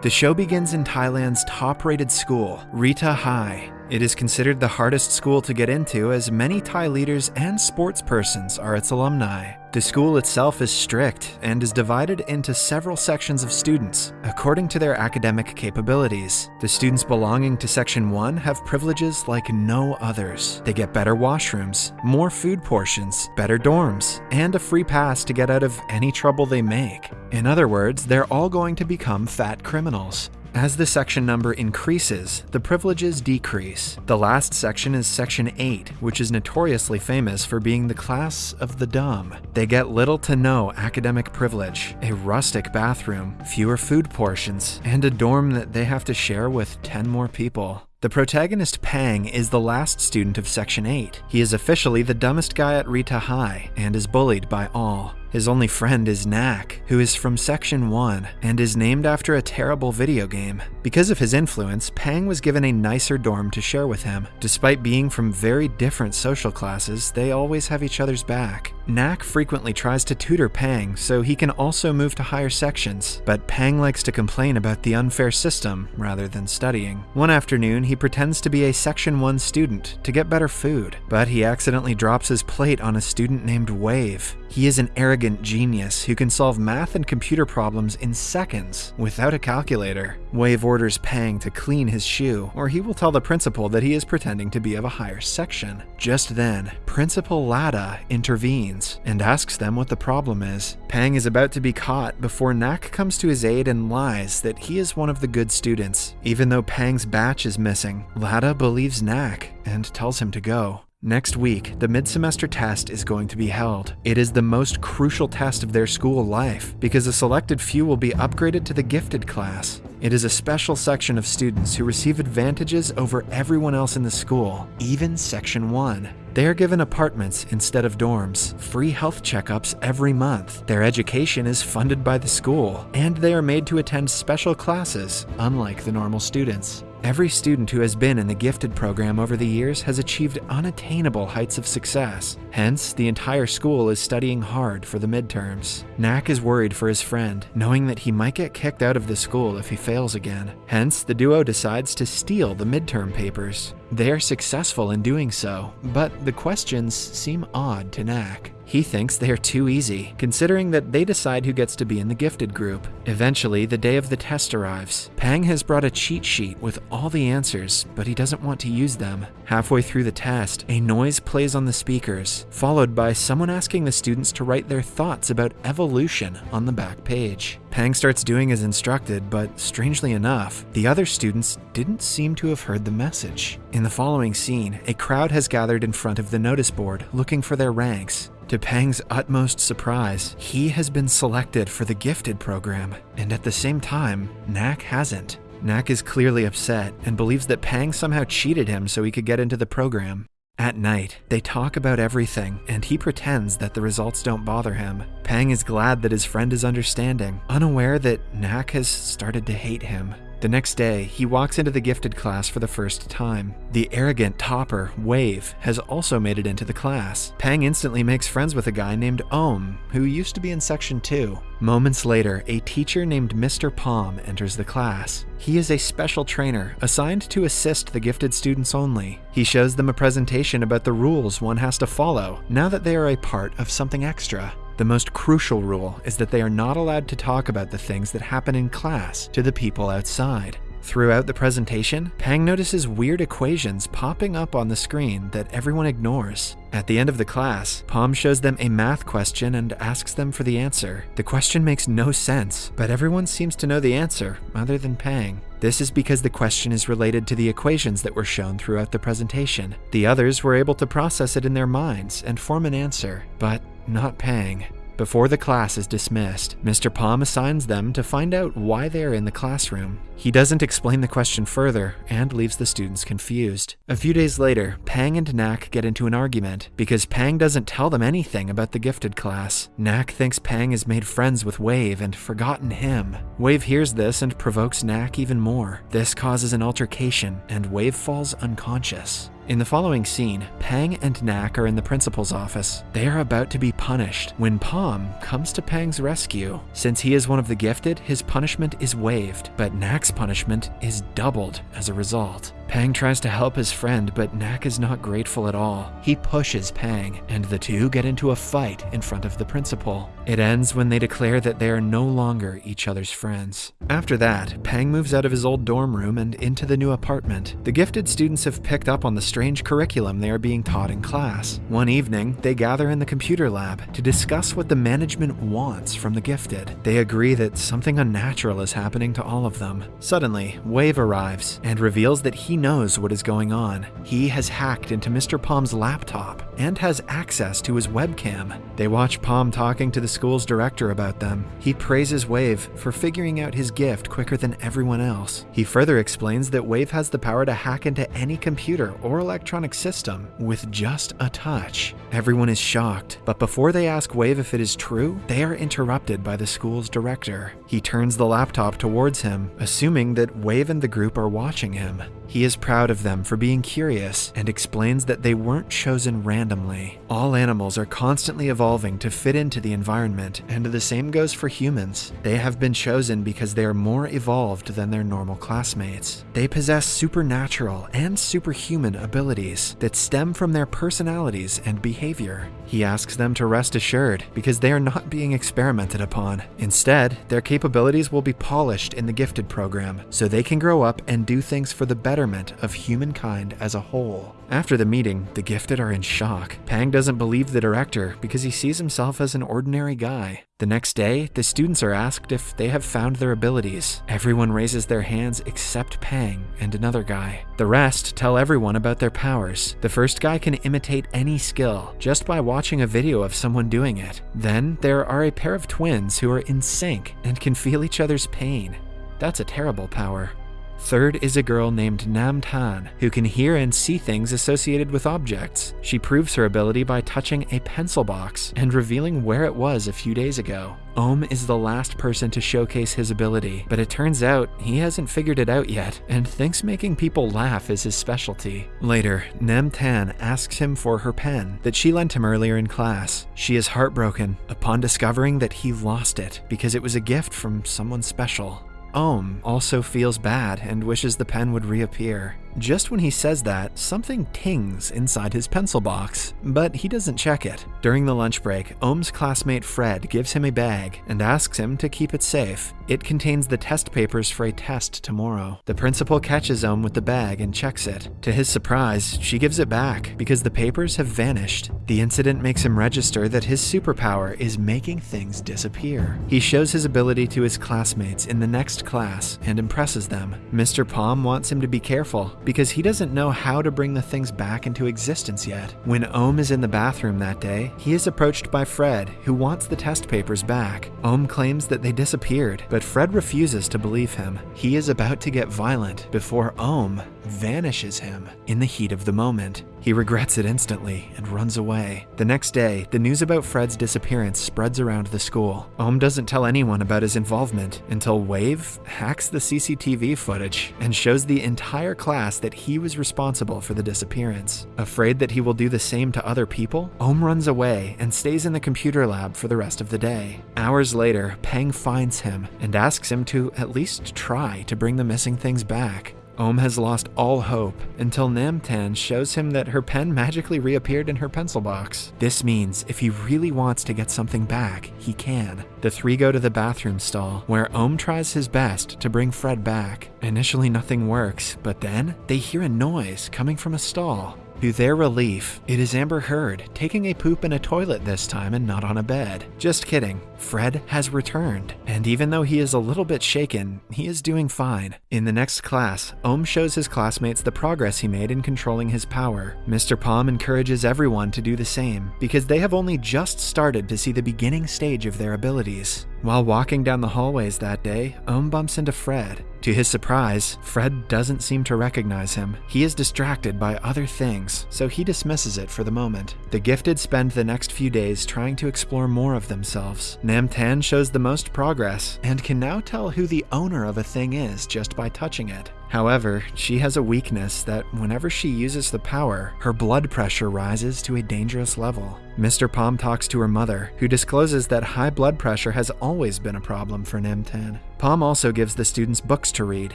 The show begins in Thailand's top rated school, Rita High. It is considered the hardest school to get into as many Thai leaders and sports persons are its alumni. The school itself is strict and is divided into several sections of students according to their academic capabilities. The students belonging to Section 1 have privileges like no others. They get better washrooms, more food portions, better dorms, and a free pass to get out of any trouble they make. In other words, they're all going to become fat criminals. As the section number increases, the privileges decrease. The last section is Section 8, which is notoriously famous for being the class of the dumb. They get little to no academic privilege, a rustic bathroom, fewer food portions, and a dorm that they have to share with 10 more people. The protagonist Pang is the last student of Section 8. He is officially the dumbest guy at Rita High and is bullied by all. His only friend is Nak, who is from Section 1 and is named after a terrible video game. Because of his influence, Pang was given a nicer dorm to share with him. Despite being from very different social classes, they always have each other's back. Nak frequently tries to tutor Pang so he can also move to higher sections, but Pang likes to complain about the unfair system rather than studying. One afternoon, he pretends to be a Section 1 student to get better food, but he accidentally drops his plate on a student named Wave. He is an arrogant genius who can solve math and computer problems in seconds without a calculator. Wave orders Pang to clean his shoe, or he will tell the principal that he is pretending to be of a higher section. Just then, Principal Lada intervenes and asks them what the problem is. Pang is about to be caught before Nak comes to his aid and lies that he is one of the good students. Even though Pang's batch is missing, Lada believes Nak and tells him to go. Next week, the mid-semester test is going to be held. It is the most crucial test of their school life because a selected few will be upgraded to the gifted class. It is a special section of students who receive advantages over everyone else in the school, even Section 1. They are given apartments instead of dorms, free health checkups every month, their education is funded by the school, and they are made to attend special classes, unlike the normal students. Every student who has been in the gifted program over the years has achieved unattainable heights of success. Hence, the entire school is studying hard for the midterms. Nak is worried for his friend, knowing that he might get kicked out of the school if he fails again. Hence, the duo decides to steal the midterm papers. They are successful in doing so, but the questions seem odd to Nak. He thinks they are too easy, considering that they decide who gets to be in the gifted group. Eventually, the day of the test arrives. Pang has brought a cheat sheet with all the answers, but he doesn't want to use them. Halfway through the test, a noise plays on the speakers, followed by someone asking the students to write their thoughts about evolution on the back page. Pang starts doing as instructed, but strangely enough, the other students didn't seem to have heard the message. In the following scene, a crowd has gathered in front of the notice board looking for their ranks. To Pang's utmost surprise, he has been selected for the gifted program, and at the same time, Nak hasn't. Nak is clearly upset and believes that Pang somehow cheated him so he could get into the program. At night, they talk about everything, and he pretends that the results don't bother him. Pang is glad that his friend is understanding, unaware that Nak has started to hate him. The next day, he walks into the gifted class for the first time. The arrogant topper, Wave, has also made it into the class. Pang instantly makes friends with a guy named Ohm, who used to be in Section 2. Moments later, a teacher named Mr. Palm enters the class. He is a special trainer assigned to assist the gifted students only. He shows them a presentation about the rules one has to follow now that they are a part of something extra. The most crucial rule is that they are not allowed to talk about the things that happen in class to the people outside. Throughout the presentation, Pang notices weird equations popping up on the screen that everyone ignores. At the end of the class, Palm shows them a math question and asks them for the answer. The question makes no sense, but everyone seems to know the answer, other than Pang. This is because the question is related to the equations that were shown throughout the presentation. The others were able to process it in their minds and form an answer, but not Pang. Before the class is dismissed, Mr. Palm assigns them to find out why they are in the classroom. He doesn't explain the question further and leaves the students confused. A few days later, Pang and Nak get into an argument because Pang doesn't tell them anything about the gifted class. Nak thinks Pang has made friends with Wave and forgotten him. Wave hears this and provokes Nak even more. This causes an altercation and Wave falls unconscious. In the following scene, Pang and Nak are in the principal's office. They are about to be punished when Palm comes to Pang's rescue. Since he is one of the gifted, his punishment is waived, but Nak's punishment is doubled as a result. Pang tries to help his friend, but Nak is not grateful at all. He pushes Pang, and the two get into a fight in front of the principal. It ends when they declare that they are no longer each other's friends. After that, Pang moves out of his old dorm room and into the new apartment. The gifted students have picked up on the strange curriculum they are being taught in class. One evening, they gather in the computer lab to discuss what the management wants from the gifted. They agree that something unnatural is happening to all of them. Suddenly, Wave arrives and reveals that he knows what is going on. He has hacked into Mr. Palm's laptop and has access to his webcam. They watch Palm talking to the school's director about them. He praises Wave for figuring out his gift quicker than everyone else. He further explains that Wave has the power to hack into any computer or electronic system with just a touch. Everyone is shocked, but before they ask Wave if it is true, they are interrupted by the school's director. He turns the laptop towards him, assuming that Wave and the group are watching him. He is proud of them for being curious and explains that they weren't chosen randomly. All animals are constantly evolving to fit into the environment, and the same goes for humans. They have been chosen because they are more evolved than their normal classmates. They possess supernatural and superhuman abilities that stem from their personalities and behavior. He asks them to rest assured because they are not being experimented upon. Instead, their capabilities will be polished in the gifted program so they can grow up and do things for the betterment of humankind as a whole. After the meeting, the gifted are in shock. Pang doesn't believe the director because he sees himself as an ordinary guy. The next day, the students are asked if they have found their abilities. Everyone raises their hands except Pang and another guy. The rest tell everyone about their powers. The first guy can imitate any skill just by watching a video of someone doing it. Then there are a pair of twins who are in sync and can feel each other's pain. That's a terrible power. Third is a girl named Nam Tan, who can hear and see things associated with objects. She proves her ability by touching a pencil box and revealing where it was a few days ago. Ohm is the last person to showcase his ability, but it turns out he hasn't figured it out yet and thinks making people laugh is his specialty. Later, Nam Tan asks him for her pen that she lent him earlier in class. She is heartbroken upon discovering that he lost it because it was a gift from someone special. Ohm also feels bad and wishes the pen would reappear. Just when he says that, something tings inside his pencil box, but he doesn't check it. During the lunch break, Ohm's classmate Fred gives him a bag and asks him to keep it safe. It contains the test papers for a test tomorrow. The principal catches Ohm with the bag and checks it. To his surprise, she gives it back because the papers have vanished. The incident makes him register that his superpower is making things disappear. He shows his ability to his classmates in the next class and impresses them. Mr. Palm wants him to be careful because he doesn't know how to bring the things back into existence yet. When Ohm is in the bathroom that day, he is approached by Fred, who wants the test papers back. Ohm claims that they disappeared, but Fred refuses to believe him. He is about to get violent before Ohm vanishes him in the heat of the moment. He regrets it instantly and runs away. The next day, the news about Fred's disappearance spreads around the school. Ohm doesn't tell anyone about his involvement until Wave hacks the CCTV footage and shows the entire class that he was responsible for the disappearance. Afraid that he will do the same to other people, Ohm runs away and stays in the computer lab for the rest of the day. Hours later, Pang finds him and asks him to at least try to bring the missing things back. Ohm has lost all hope until Namtan shows him that her pen magically reappeared in her pencil box. This means if he really wants to get something back, he can. The three go to the bathroom stall, where Ohm tries his best to bring Fred back. Initially, nothing works, but then they hear a noise coming from a stall. To their relief, it is Amber Heard taking a poop in a toilet this time and not on a bed. Just kidding. Fred has returned, and even though he is a little bit shaken, he is doing fine. In the next class, Ohm shows his classmates the progress he made in controlling his power. Mr. Palm encourages everyone to do the same, because they have only just started to see the beginning stage of their abilities. While walking down the hallways that day, Ohm bumps into Fred. To his surprise, Fred doesn't seem to recognize him. He is distracted by other things, so he dismisses it for the moment. The gifted spend the next few days trying to explore more of themselves. Namtan shows the most progress and can now tell who the owner of a thing is just by touching it. However, she has a weakness that whenever she uses the power, her blood pressure rises to a dangerous level. Mr. Palm talks to her mother, who discloses that high blood pressure has always been a problem for Namtan. Palm also gives the students books to read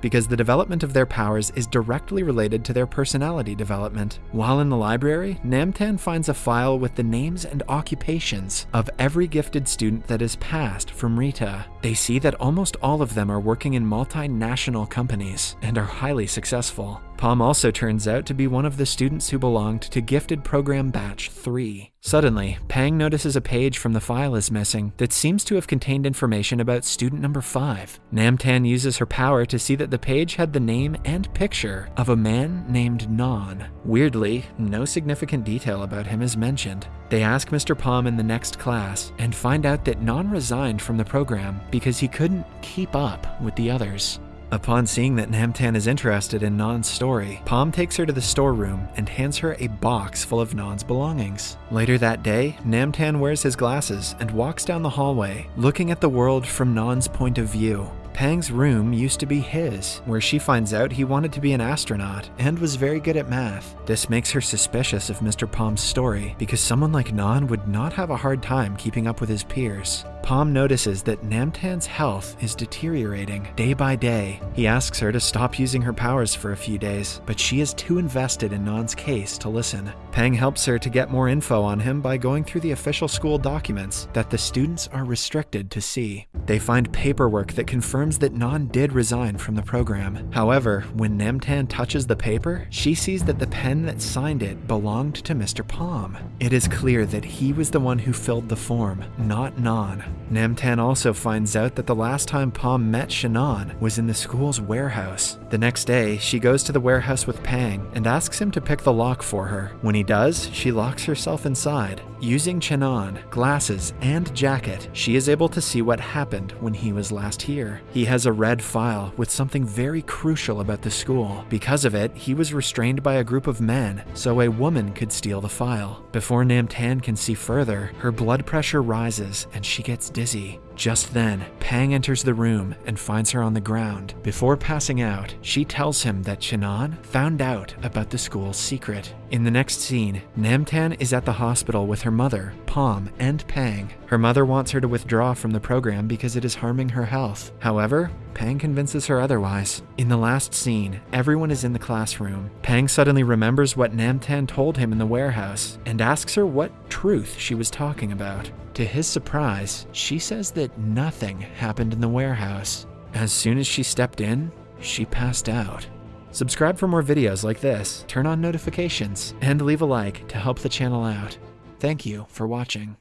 because the development of their powers is directly related to their personality development. While in the library, Namtan finds a file with the names and occupations of every gifted student that has passed from Rita. They see that almost all of them are working in multinational companies and are highly successful. Palm also turns out to be one of the students who belonged to Gifted Program Batch 3. Suddenly, Pang notices a page from the file is missing that seems to have contained information about student number 5. Namtan uses her power to see that the page had the name and picture of a man named Non. Weirdly, no significant detail about him is mentioned. They ask Mr. Palm in the next class and find out that Non resigned from the program because he couldn't keep up with the others. Upon seeing that Namtan is interested in Non's story, Palm takes her to the storeroom and hands her a box full of Non's belongings. Later that day, Namtan wears his glasses and walks down the hallway, looking at the world from Non's point of view. Pang's room used to be his, where she finds out he wanted to be an astronaut and was very good at math. This makes her suspicious of Mr. Palm's story because someone like Non would not have a hard time keeping up with his peers. Palm notices that Namtan's health is deteriorating day by day. He asks her to stop using her powers for a few days, but she is too invested in Non's case to listen. Pang helps her to get more info on him by going through the official school documents that the students are restricted to see. They find paperwork that confirms that Non did resign from the program. However, when Namtan touches the paper, she sees that the pen that signed it belonged to Mr. Palm. It is clear that he was the one who filled the form, not Non. Namtan also finds out that the last time Palm met Shannon was in the school's warehouse. The next day, she goes to the warehouse with Pang and asks him to pick the lock for her. When he does, she locks herself inside. Using Chenon, glasses, and jacket, she is able to see what happened when he was last here. He has a red file with something very crucial about the school. Because of it, he was restrained by a group of men, so a woman could steal the file. Before Namtan can see further, her blood pressure rises and she gets dizzy. Just then, Pang enters the room and finds her on the ground. Before passing out, she tells him that Chenon found out about the school's secret. In the next scene, Namtan is at the hospital with her mother, Palm, and Pang. Her mother wants her to withdraw from the program because it is harming her health. However, Pang convinces her otherwise. In the last scene, everyone is in the classroom. Pang suddenly remembers what Namtan told him in the warehouse and asks her what truth she was talking about. To his surprise, she says that nothing happened in the warehouse. As soon as she stepped in, she passed out. Subscribe for more videos like this, turn on notifications, and leave a like to help the channel out. Thank you for watching.